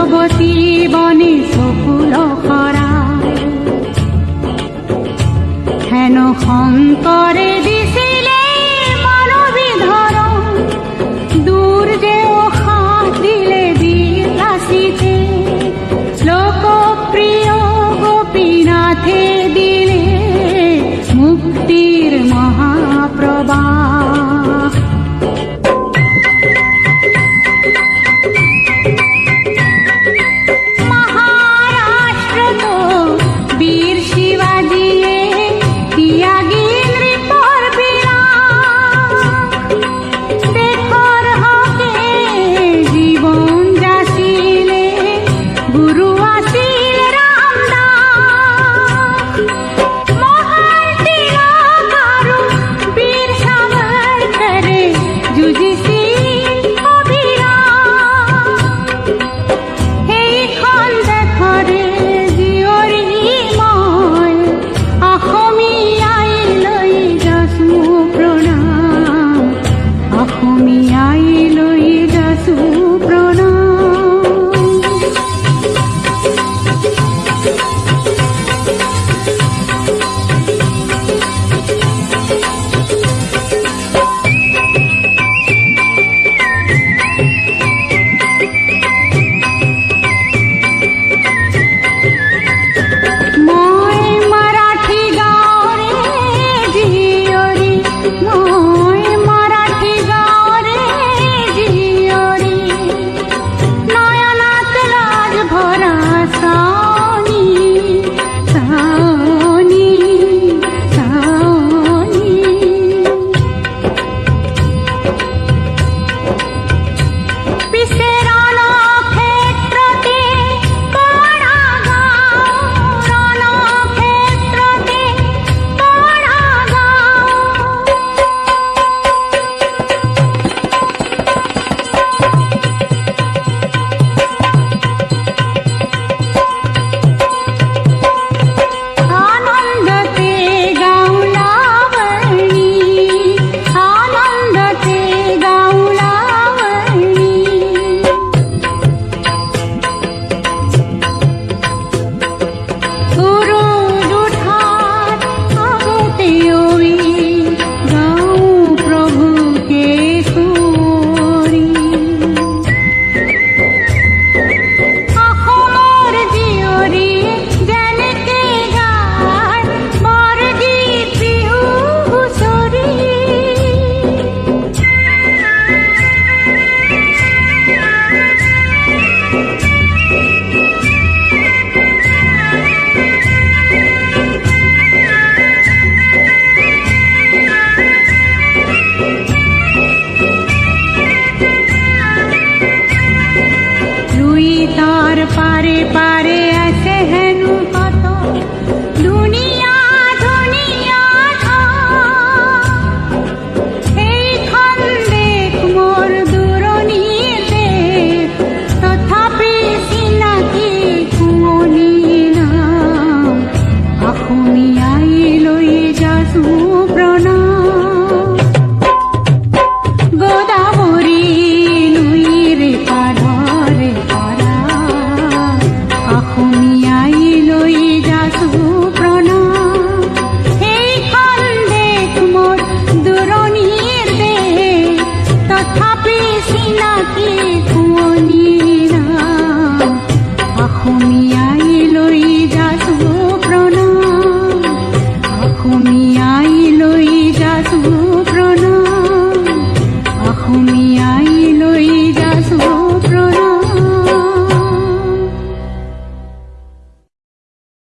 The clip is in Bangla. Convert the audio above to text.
ব্রজবতী বনে সকুল খরা। হেন শঙ্করে অসমীয়াই